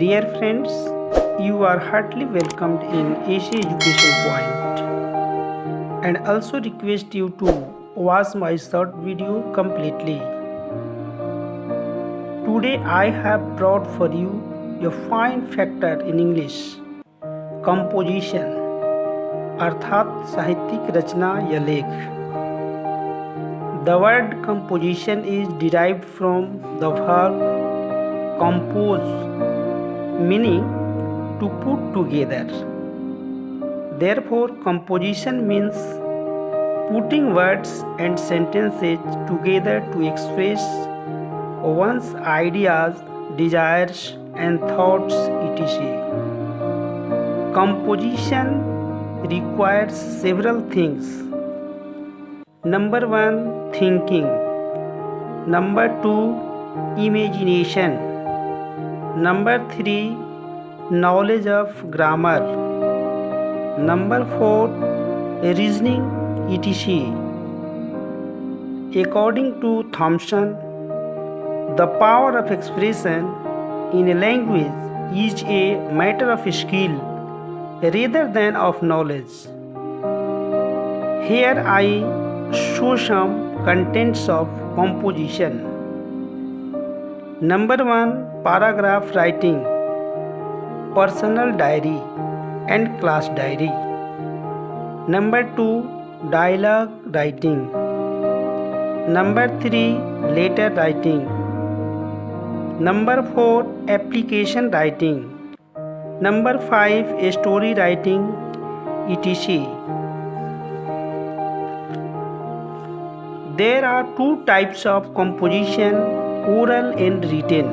Dear friends, you are heartily welcomed in Asia Education Point and also request you to watch my short video completely. Today I have brought for you a fine factor in English composition अर्थात साहित्यिक रचना या लेख the word composition is derived from the verb compose meaning to put together therefore composition means putting words and sentences together to express one's ideas desires and thoughts etc composition requires several things. Number one, thinking. Number two, imagination. Number three, knowledge of grammar. Number four, reasoning, etc. According to Thomson, the power of expression in a language is a matter of skill rather than of knowledge. Here I show some contents of composition. Number 1 Paragraph writing, personal diary and class diary. Number 2 Dialogue writing. Number 3 Letter writing. Number 4 Application writing. Number 5 Story writing etc. There are two types of composition oral and written.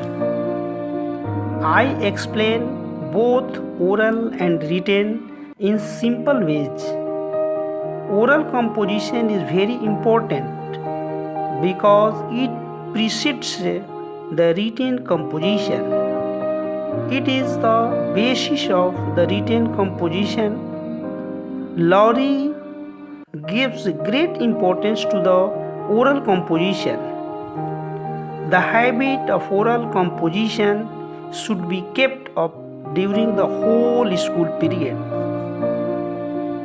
I explain both oral and written in simple ways. Oral composition is very important because it precedes the written composition. It is the basis of the written composition. Laurie gives great importance to the oral composition. The habit of oral composition should be kept up during the whole school period.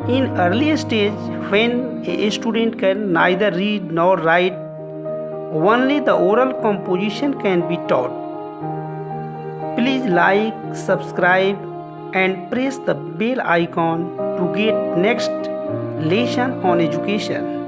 In early stage, when a student can neither read nor write, only the oral composition can be taught. Please like, subscribe and press the bell icon to get next lesson on education.